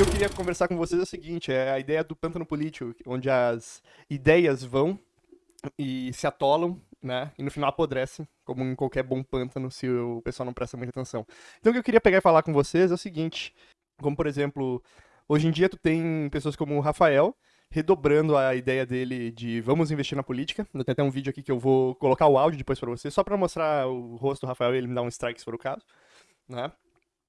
que eu queria conversar com vocês é o seguinte, é a ideia do pântano político, onde as ideias vão e se atolam, né? E no final apodrecem, como em qualquer bom pântano, se o pessoal não presta muita atenção. Então o que eu queria pegar e falar com vocês é o seguinte, como por exemplo, hoje em dia tu tem pessoas como o Rafael, redobrando a ideia dele de vamos investir na política. Eu tenho até um vídeo aqui que eu vou colocar o áudio depois para vocês, só para mostrar o rosto do Rafael e ele me dar um strike se for o caso, né?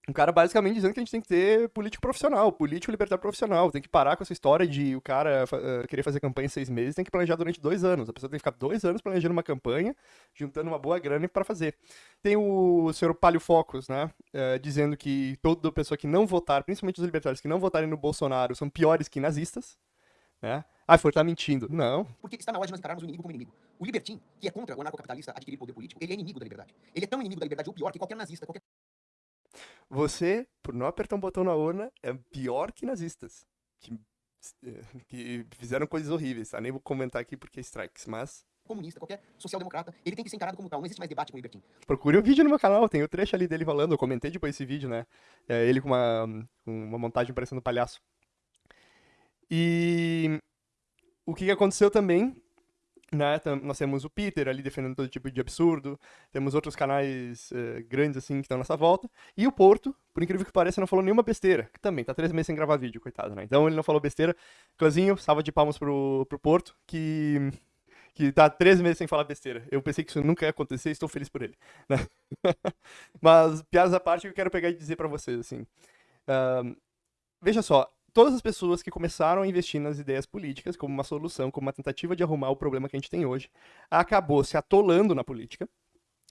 Um cara basicamente dizendo que a gente tem que ter político profissional, político libertário profissional. Tem que parar com essa história de o cara uh, querer fazer campanha em seis meses, tem que planejar durante dois anos. A pessoa tem que ficar dois anos planejando uma campanha, juntando uma boa grana para fazer. Tem o senhor Palio Focus, né? Uh, dizendo que toda pessoa que não votar, principalmente os libertários que não votarem no Bolsonaro, são piores que nazistas. Né? Ah, for tá mentindo. Não. Porque está na hora de nós encararmos o inimigo como inimigo. O libertim, que é contra o anarcocapitalista adquirir poder político, ele é inimigo da liberdade. Ele é tão inimigo da liberdade ou pior que qualquer nazista, qualquer você, por não apertar um botão na urna, é pior que nazistas. Que, eh, que fizeram coisas horríveis. Tá? Nem vou comentar aqui porque é strikes, mas comunista, qualquer social-democrata, ele tem que ser encarado como tal. Não existe mais debate com o libertim. Procure um vídeo no meu canal, tem o um trecho ali dele falando, eu comentei depois esse vídeo, né? É ele com uma, uma montagem parecendo um palhaço. E o que aconteceu também né? Nós temos o Peter ali defendendo todo tipo de absurdo, temos outros canais uh, grandes assim que estão nessa volta, e o Porto, por incrível que pareça, não falou nenhuma besteira, que também tá três meses sem gravar vídeo, coitado, né? Então ele não falou besteira. Clãzinho, salva de palmas pro, pro Porto, que que tá três meses sem falar besteira. Eu pensei que isso nunca ia acontecer e estou feliz por ele. Né? Mas, piadas à parte, eu quero pegar e dizer para vocês, assim. Uh, veja só, todas as pessoas que começaram a investir nas ideias políticas como uma solução, como uma tentativa de arrumar o problema que a gente tem hoje, acabou se atolando na política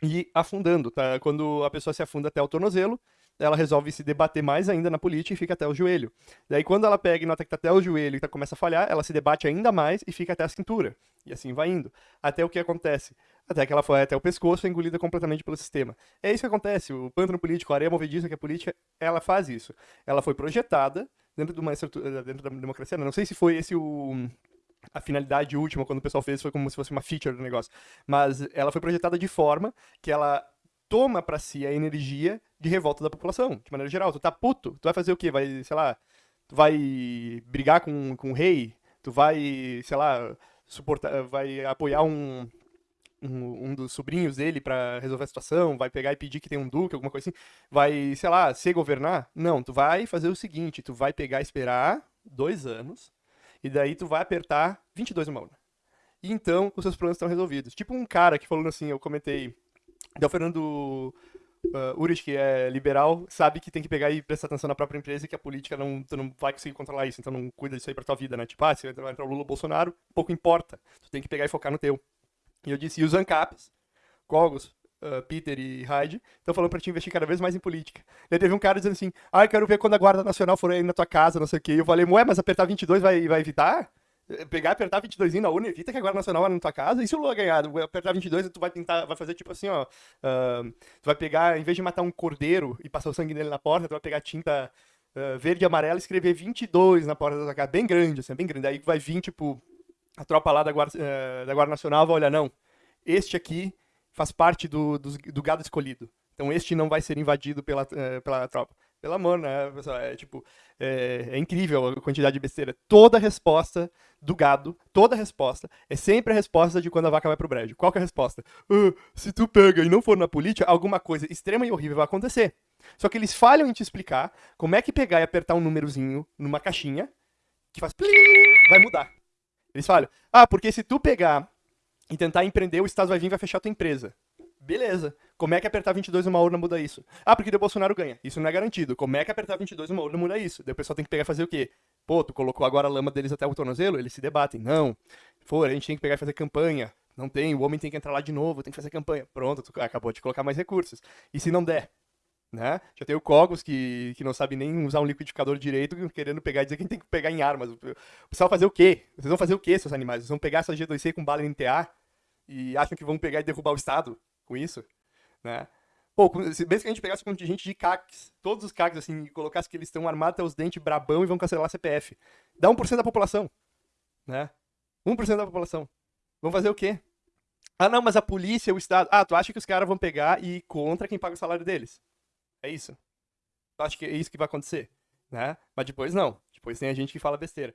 e afundando, tá? Quando a pessoa se afunda até o tornozelo, ela resolve se debater mais ainda na política e fica até o joelho. Daí quando ela pega e nota que tá até o joelho e tá, começa a falhar, ela se debate ainda mais e fica até a cintura. E assim vai indo. Até o que acontece? Até que ela foi até o pescoço e engolida completamente pelo sistema. É isso que acontece. O pântano político, a areia movediça que é política, ela faz isso. Ela foi projetada dentro de uma estrutura, dentro da democracia, não sei se foi esse o a finalidade última quando o pessoal fez foi como se fosse uma feature do negócio, mas ela foi projetada de forma que ela toma para si a energia de revolta da população, de maneira geral. Tu tá puto, tu vai fazer o quê? Vai, sei lá, tu vai brigar com, com o rei, tu vai, sei lá, suportar, vai apoiar um um, um dos sobrinhos dele para resolver a situação, vai pegar e pedir que tem um duque, alguma coisa assim, vai, sei lá, se governar? Não, tu vai fazer o seguinte, tu vai pegar e esperar dois anos, e daí tu vai apertar 22 numa urna. E então os seus problemas estão resolvidos. Tipo um cara que falou assim, eu comentei, o Fernando uh, Urich, que é liberal, sabe que tem que pegar e prestar atenção na própria empresa e que a política não, tu não vai conseguir controlar isso, então não cuida disso aí pra tua vida, né? Tipo, ah, se vai entrar o Lula ou Bolsonaro, pouco importa. Tu tem que pegar e focar no teu. E eu disse, e os ANCAPs, Cogos, uh, Peter e Hyde, estão falando pra te investir cada vez mais em política. Aí teve um cara dizendo assim, ah, eu quero ver quando a Guarda Nacional for aí na tua casa, não sei o quê. E eu falei, ué, mas apertar 22 vai, vai evitar? Eh, pegar e apertar 22 na urna evita que a Guarda Nacional vá na tua casa? E se o Lula ganhar? Apertar 22 tu vai tentar, vai fazer tipo assim, ó, uh, tu vai pegar, em vez de matar um cordeiro e passar o sangue dele na porta, tu vai pegar tinta uh, verde e amarela e escrever 22 na porta da tua casa, bem grande, assim, bem grande. Aí vai vir, tipo, a tropa lá da Guarda, uh, da Guarda Nacional vai olhar, não, este aqui faz parte do, do, do, gado escolhido. Então este não vai ser invadido pela, uh, pela tropa. Pelo amor, né, pessoal? É, tipo, é, é, incrível a quantidade de besteira. Toda resposta do gado, toda resposta, é sempre a resposta de quando a vaca vai pro brejo. Qual que é a resposta? Uh, se tu pega e não for na política, alguma coisa extrema e horrível vai acontecer. Só que eles falham em te explicar como é que pegar e apertar um númerozinho numa caixinha que faz plim, vai mudar. Eles falam, ah, porque se tu pegar e tentar empreender, o Estado vai vir e vai fechar a tua empresa. Beleza. Como é que apertar 22 numa urna muda isso? Ah, porque o Bolsonaro ganha. Isso não é garantido. Como é que apertar 22 numa urna muda isso? Daí o pessoal tem que pegar e fazer o quê? Pô, tu colocou agora a lama deles até o tornozelo? Eles se debatem. Não. For, a gente tem que pegar e fazer campanha. Não tem, o homem tem que entrar lá de novo, tem que fazer campanha. Pronto, tu acabou de colocar mais recursos. E se não der? Né? Já tem o Cogos, que, que não sabe nem usar um liquidificador direito, querendo pegar e dizer que tem que pegar em armas. O pessoal fazer o quê? Vocês vão fazer o quê, seus animais? Vocês vão pegar essa G2C com bala NTA e acham que vão pegar e derrubar o Estado com isso, né? Pô, mesmo que a gente pegasse um contingente de CACs, todos os CACs, assim, e colocasse que eles estão armados até os dentes brabão e vão cancelar a CPF, dá 1% da população, né? 1% da população. Vão fazer o quê? Ah, não, mas a polícia, o Estado... Ah, tu acha que os caras vão pegar e ir contra quem paga o salário deles? É isso? Tu acha que é isso que vai acontecer? né? Mas depois não. Depois tem a gente que fala besteira.